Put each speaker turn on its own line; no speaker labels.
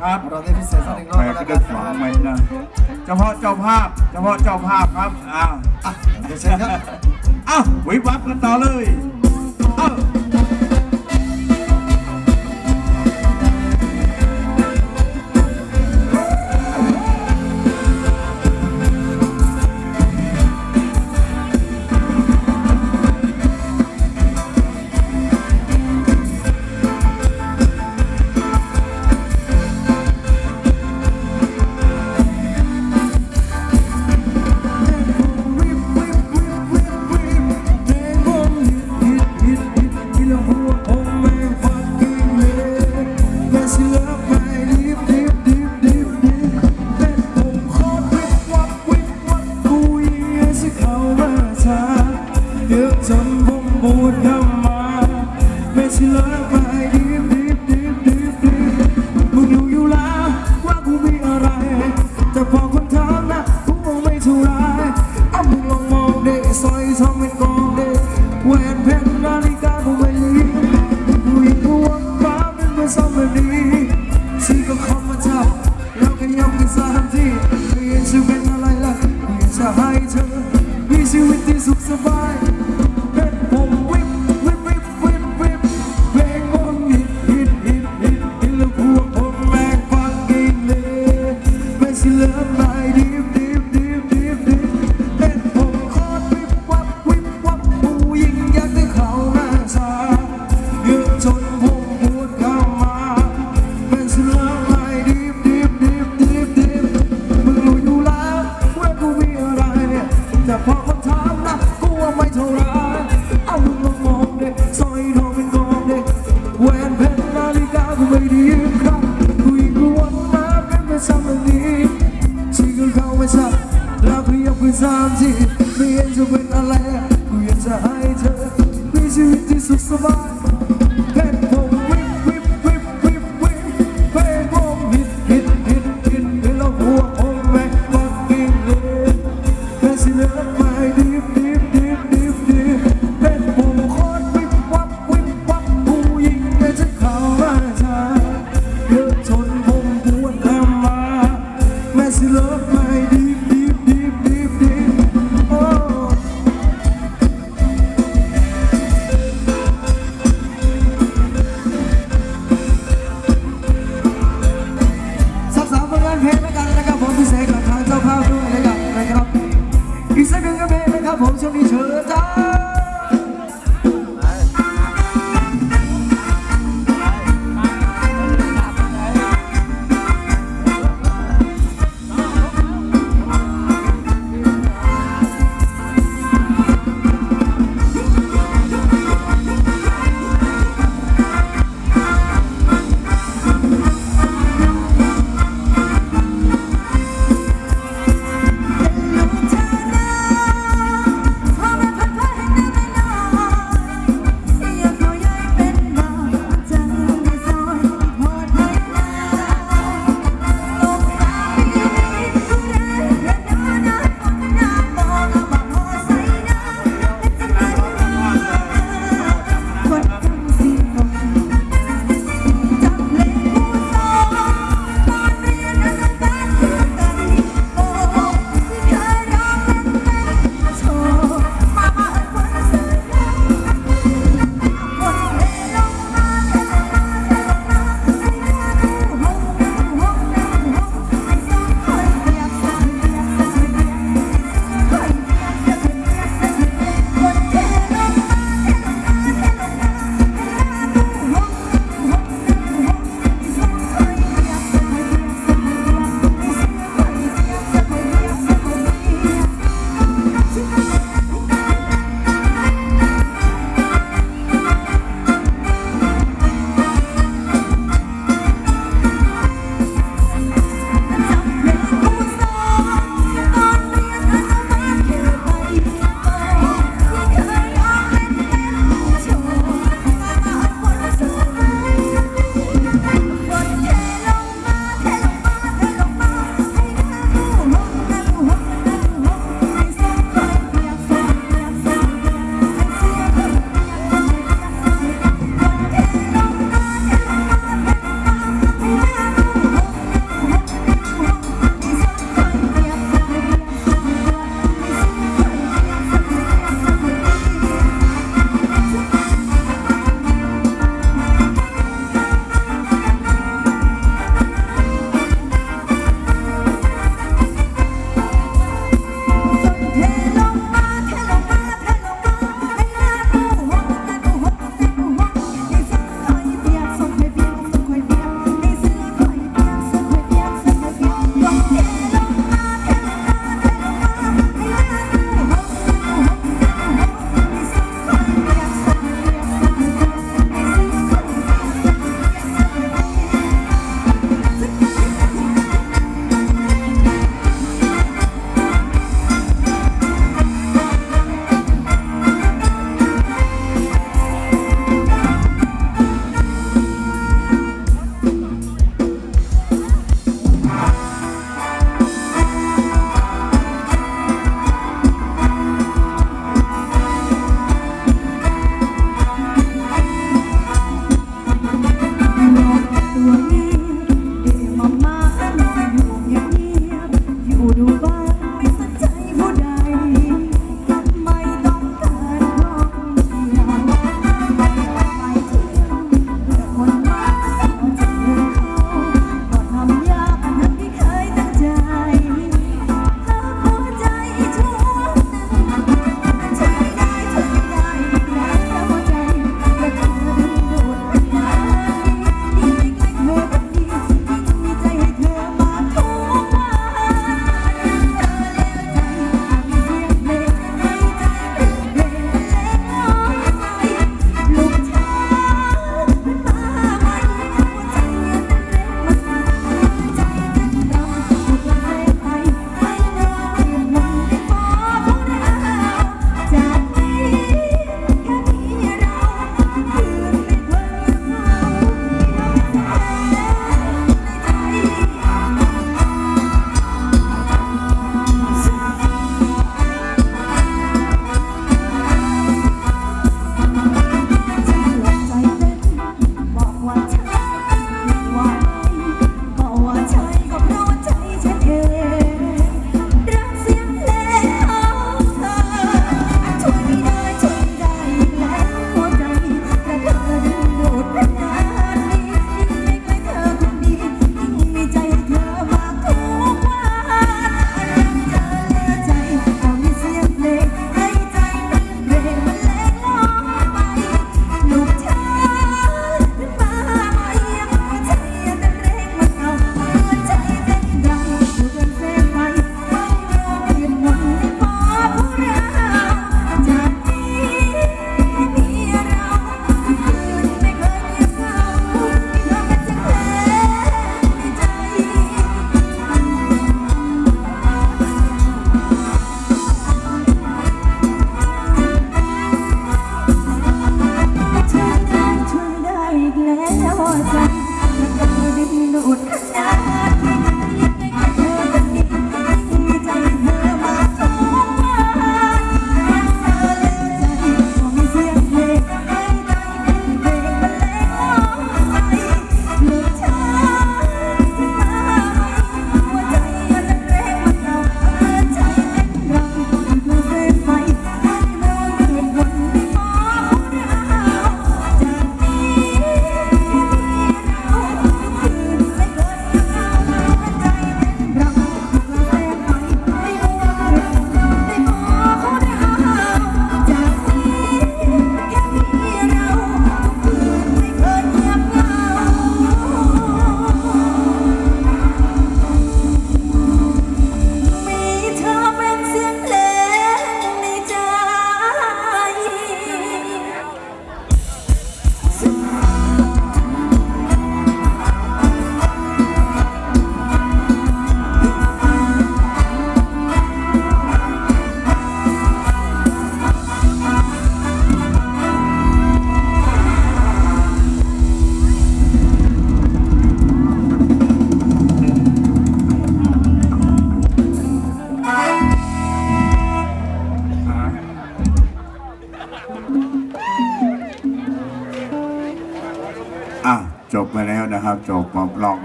นะครับ
เราได้พิเศษสักหนึ่งรอบ
แต่ก็ได้ฝังไว้นะเฉพาะเจ้าภาพเฉพาะเจ้าภาพครับอ้าว
เดี๋ยวเชิญครับ
อ้าววิวับกันต่อเลย
เออ love. alright. vamos ouvir. ใจนักดนตรีดูด
จบมาลอง